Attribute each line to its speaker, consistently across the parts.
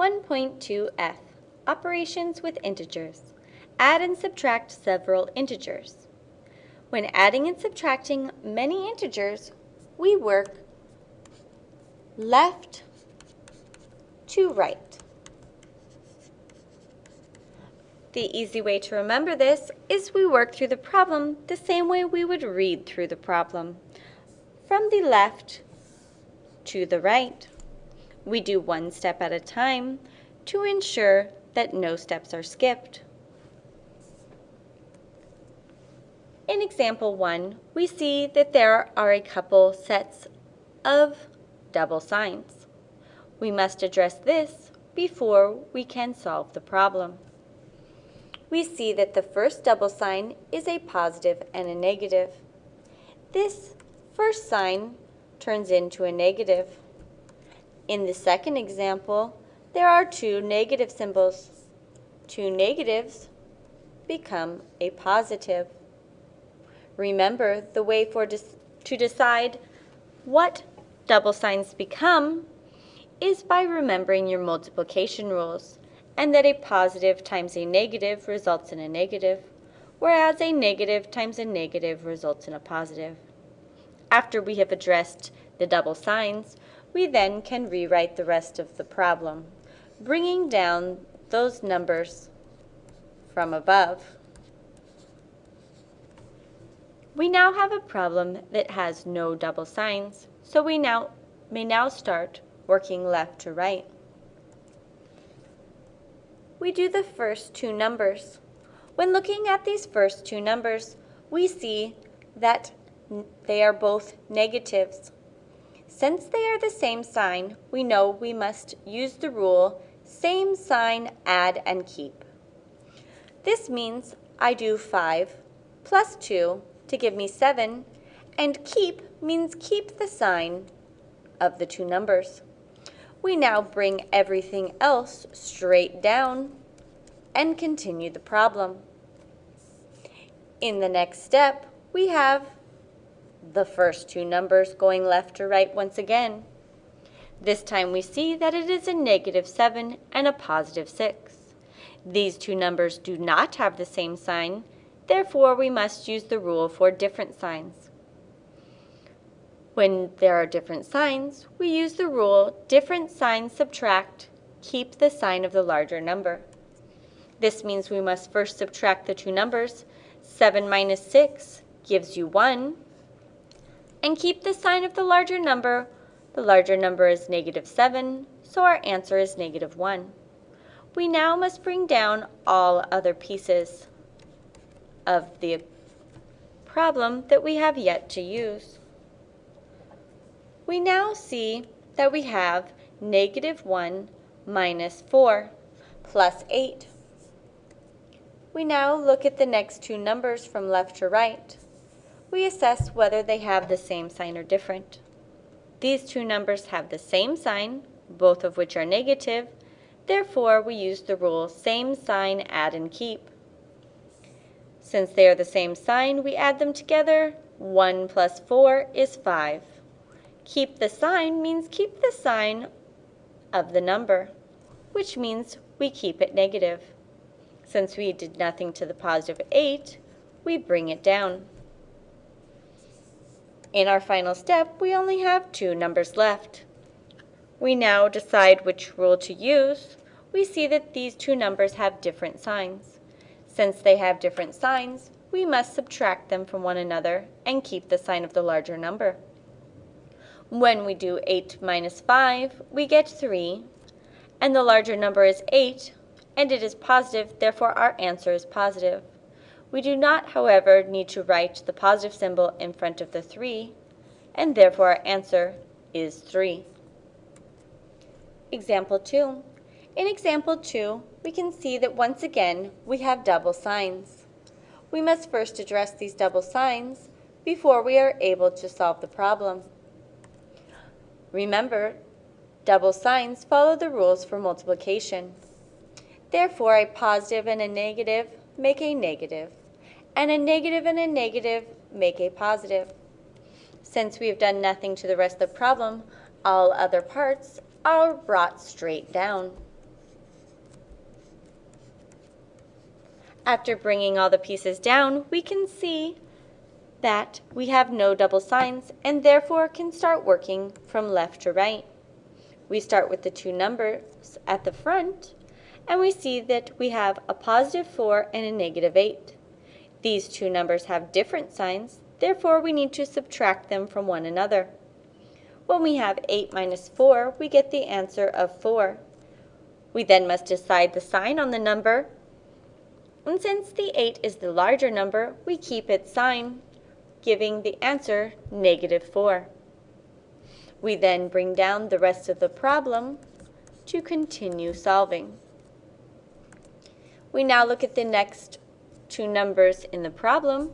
Speaker 1: 1.2f Operations with integers. Add and subtract several integers. When adding and subtracting many integers, we work left to right. The easy way to remember this is we work through the problem the same way we would read through the problem. From the left to the right. We do one step at a time to ensure that no steps are skipped. In example 1, we see that there are a couple sets of double signs. We must address this before we can solve the problem. We see that the first double sign is a positive and a negative. This first sign turns into a negative. In the second example, there are two negative symbols. Two negatives become a positive. Remember, the way for to decide what double signs become is by remembering your multiplication rules and that a positive times a negative results in a negative, whereas a negative times a negative results in a positive. After we have addressed the double signs, we then can rewrite the rest of the problem, bringing down those numbers from above. We now have a problem that has no double signs, so we now may now start working left to right. We do the first two numbers. When looking at these first two numbers, we see that they are both negatives. Since they are the same sign, we know we must use the rule same sign, add, and keep. This means I do 5 plus 2 to give me 7, and keep means keep the sign of the two numbers. We now bring everything else straight down and continue the problem. In the next step, we have the first two numbers going left to right once again. This time we see that it is a negative 7 and a positive 6. These two numbers do not have the same sign, therefore we must use the rule for different signs. When there are different signs, we use the rule different signs subtract, keep the sign of the larger number. This means we must first subtract the two numbers. 7 minus 6 gives you 1, and keep the sign of the larger number. The larger number is negative 7, so our answer is negative 1. We now must bring down all other pieces of the problem that we have yet to use. We now see that we have negative 1 minus 4 plus 8. We now look at the next two numbers from left to right we assess whether they have the same sign or different. These two numbers have the same sign, both of which are negative, therefore we use the rule same sign, add, and keep. Since they are the same sign, we add them together. 1 plus 4 is 5. Keep the sign means keep the sign of the number, which means we keep it negative. Since we did nothing to the positive 8, we bring it down. In our final step, we only have two numbers left. We now decide which rule to use. We see that these two numbers have different signs. Since they have different signs, we must subtract them from one another and keep the sign of the larger number. When we do 8 minus 5, we get 3, and the larger number is 8, and it is positive, therefore our answer is positive. We do not, however, need to write the positive symbol in front of the 3, and therefore our answer is 3. Example 2. In example 2, we can see that once again we have double signs. We must first address these double signs before we are able to solve the problem. Remember, double signs follow the rules for multiplication. Therefore, a positive and a negative make a negative and a negative and a negative make a positive. Since we have done nothing to the rest of the problem, all other parts are brought straight down. After bringing all the pieces down, we can see that we have no double signs and therefore can start working from left to right. We start with the two numbers at the front and we see that we have a positive 4 and a negative 8. These two numbers have different signs, therefore we need to subtract them from one another. When we have 8 minus 4, we get the answer of 4. We then must decide the sign on the number, and since the 8 is the larger number, we keep its sign giving the answer negative 4. We then bring down the rest of the problem to continue solving. We now look at the next two numbers in the problem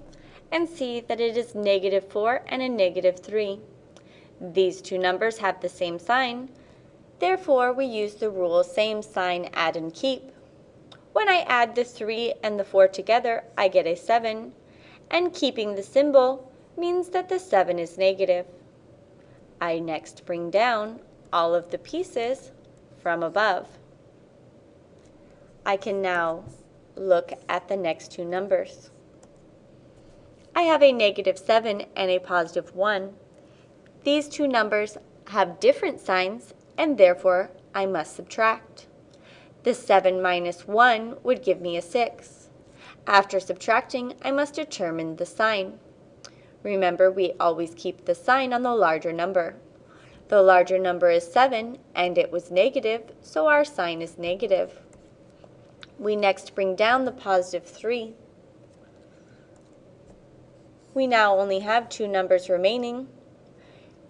Speaker 1: and see that it is negative 4 and a negative 3. These two numbers have the same sign, therefore we use the rule same sign add and keep. When I add the 3 and the 4 together, I get a 7, and keeping the symbol means that the 7 is negative. I next bring down all of the pieces from above. I can now look at the next two numbers. I have a negative 7 and a positive 1. These two numbers have different signs and therefore I must subtract. The 7 minus 1 would give me a 6. After subtracting, I must determine the sign. Remember, we always keep the sign on the larger number. The larger number is 7, and it was negative, so our sign is negative. We next bring down the positive 3. We now only have two numbers remaining.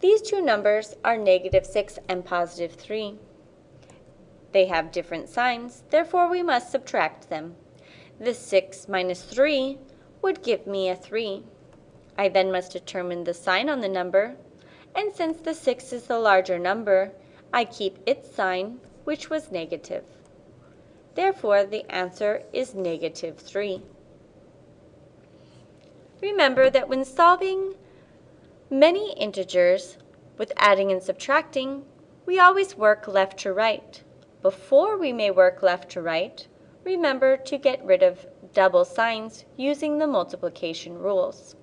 Speaker 1: These two numbers are negative 6 and positive 3. They have different signs, therefore we must subtract them. The 6 minus 3 would give me a 3. I then must determine the sign on the number, and since the 6 is the larger number, I keep its sign, which was negative. Therefore, the answer is negative 3. Remember that when solving many integers with adding and subtracting, we always work left to right. Before we may work left to right, remember to get rid of double signs using the multiplication rules.